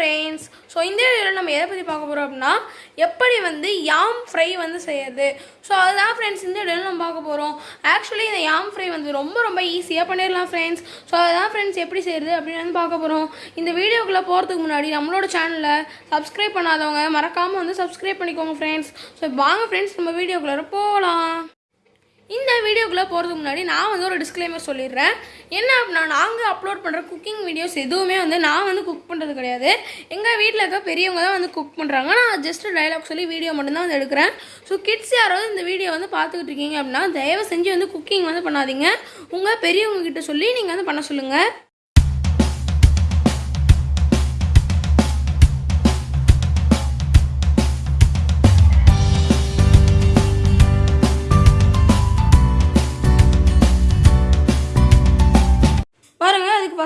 Friends so இந்த வீடியோவில் நம்ம எதை பற்றி பார்க்க போகிறோம் அப்படின்னா எப்படி வந்து யாம் ஃப்ரை வந்து செய்யறது. ஸோ அதுதான் ஃப்ரெண்ட்ஸ் இந்த வீடியோவில் நம்ம பார்க்க போகிறோம் ஆக்சுவலி இந்த யாம் ஃப்ரை வந்து ரொம்ப ரொம்ப ஈஸியாக பண்ணிடலாம் ஃப்ரெண்ட்ஸ் ஸோ அதுதான் ஃப்ரெண்ட்ஸ் எப்படி செய்யறது அப்படின்னு வந்து பார்க்க போகிறோம் இந்த வீடியோக்குள்ளே போகிறதுக்கு முன்னாடி நம்மளோட சேனலை சப்ஸ்கிரைப் பண்ணாதவங்க மறக்காமல் வந்து சப்ஸ்கிரைப் பண்ணிக்கோங்க ஃப்ரெண்ட்ஸ் ஸோ வாங்க ஃப்ரெண்ட்ஸ் நம்ம வீடியோக்குள்ளே போகலாம் வீடியோக்குள்ளே போகிறதுக்கு முன்னாடி நான் வந்து ஒரு டிஸ்க்ளைமர் சொல்லிடுறேன். என்ன அப்படின்னா நாங்கள் அப்லோட் பண்ணுற குக்கிங் வீடியோஸ் எதுவுமே வந்து நான் வந்து குக் பண்ணுறது கிடையாது. எங்கள் வீட்டில் இருக்க பெரியவங்க தான் வந்து குக் பண்ணுறாங்க நான் ஜஸ்ட் டைலாக் சொல்லி வீடியோ மட்டும்தான் வந்து எடுக்கிறேன். ஸோ கிட்ஸ் யாராவது இந்த வீடியோ வந்து பார்த்துக்கிட்டு இருக்கீங்க அப்படின்னா தயவு செஞ்சு வந்து குக்கிங் வந்து பண்ணாதீங்க. உங்கள் பெரியவங்க கிட்ட சொல்லி நீங்கள் வந்து பண்ண சொல்லுங்கள்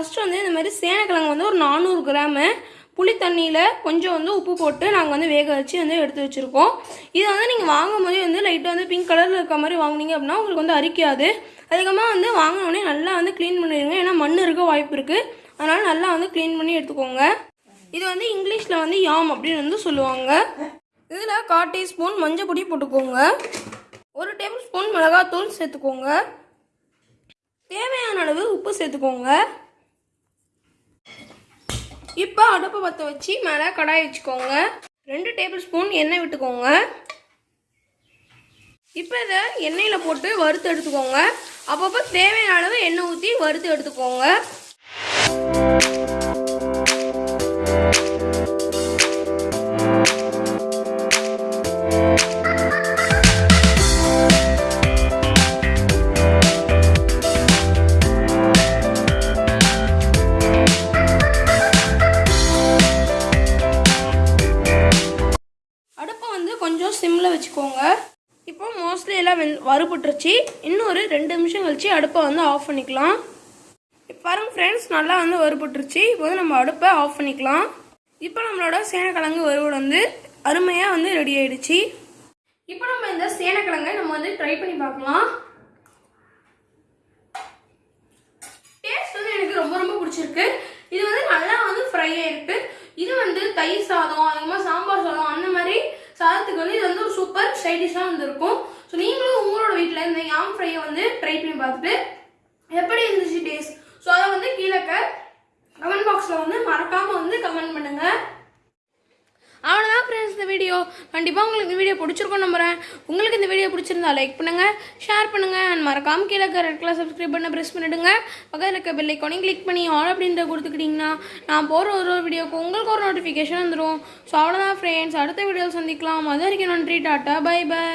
ஃபஸ்ட்டு வந்து இந்த மாதிரி சேனக்கிழங்கு வந்து ஒரு நானூறு கிராமு புளி தண்ணியில் கொஞ்சம் வந்து உப்பு போட்டு நாங்கள் வந்து வேக வச்சு வந்து எடுத்து வச்சுருக்கோம். இதை வந்து நீங்கள் வாங்கும் போதே வந்து லைட்டாக வந்து பிங்க் கலரில் இருக்க மாதிரி வாங்குனீங்க அப்படின்னா உங்களுக்கு வந்து அரிக்காது. அதுக்கப்புறமா வந்து வாங்கினோடனே நல்லா வந்து க்ளீன் பண்ணிடுங்க. ஏன்னா மண் இருக்க வாய்ப்பு இருக்குது அதனால் நல்லா வந்து க்ளீன் பண்ணி எடுத்துக்கோங்க. இது வந்து இங்கிலீஷில் வந்து யாம் அப்படின்னு வந்து சொல்லுவாங்க. இதில் கால் டீஸ்பூன் மஞ்சள் பொடி போட்டுக்கோங்க. ஒரு டேபிள் ஸ்பூன் மிளகாத்தூள் சேர்த்துக்கோங்க. தேவையான அளவு உப்பு சேர்த்துக்கோங்க. இப்போ அடுப்பை பற்ற வச்சு மேலே கடாய் வச்சுக்கோங்க. ரெண்டு டேபிள் ஸ்பூன் எண்ணெய் விட்டுக்கோங்க. இப்போ இதை எண்ணெயில் போட்டு வறுத்து எடுத்துக்கோங்க. அப்பப்போ தேவையான அளவு எண்ணெய் ஊற்றி வறுத்து எடுத்துக்கோங்க. சிம்மில் வச்சுக்கோங்க. இப்போ மோஸ்ட்லி எல்லாம் வெந் வறுபட்டுருச்சு. இன்னொரு ரெண்டு நிமிஷம் கழிச்சு அடுப்பை வந்து ஆஃப் பண்ணிக்கலாம். இப்போ பாருங்க ஃப்ரெண்ட்ஸ் நல்லா வந்து வறுபட்டுருச்சு. இப்போ வந்து நம்ம அடுப்பை ஆஃப் பண்ணிக்கலாம். இப்போ நம்மளோட சேனக்கிழங்கு வறுவல் வந்து அருமையாக வந்து ரெடி ஆயிடுச்சு. இப்போ நம்ம இந்த சேனக்கிழங்கை நம்ம வந்து ட்ரை பண்ணி பார்க்கலாம். டேஸ்ட் வந்து எனக்கு ரொம்ப ரொம்ப பிடிச்சிருக்கு. இது வந்து நல்லா வந்து ஃப்ரை ஆயிருக்கு. இது வந்து தயிர் சாதம் அதுக்கப்புறமா சாம்பார் சாதம் அந்த மாதிரி சாதத்துக்கு வந்து இது வந்து ஒரு சூப்பர் சைடிஷாக வந்துருக்கும். ஸோ நீங்களும் உங்களோட வீட்டில் இந்த யாம் ஃப்ரையை வந்து ட்ரை பண்ணி பார்த்துட்டு எப்படி இருந்துச்சு டேஸ்ட் ஸோ அதை வந்து கீழே கமெண்ட் பாக்ஸில் வந்து மறக்காமல் வந்து கமெண்ட் பண்ணுங்கள் இந்த வீடியோ. கண்டிப்பாக உங்களுக்கு இந்த வீடியோ பிடிச்சிருக்கும் நம்புகிறேன் உங்களுக்கு இந்த வீடியோ பிடிச்சிருந்தா லைக் பண்ணுங்கள் ஷேர் பண்ணுங்கள் அண்ட் மறக்காம கீழே இருக்க ரெட் கலர் சப்ஸ்கிரைப் பண்ண ப்ரெஸ் பண்ணிடுங்க. பக்கத்தில் இருக்க பெல் ஐக்கானையும் கிளிக் பண்ணி ஆல் அப்படின்ற கொடுத்துக்கிட்டிங்கன்னா நான் போகிற ஒரு ஒரு வீடியோக்கு உங்களுக்கு ஒரு நோட்டிஃபிகேஷன் வந்துடும் ஸோ அவ்வளோதான் ஃப்ரெண்ட்ஸ் அடுத்த வீடியோவில் சந்திக்கலாம். அது வரைக்கும் நன்றி டாட்டா. By by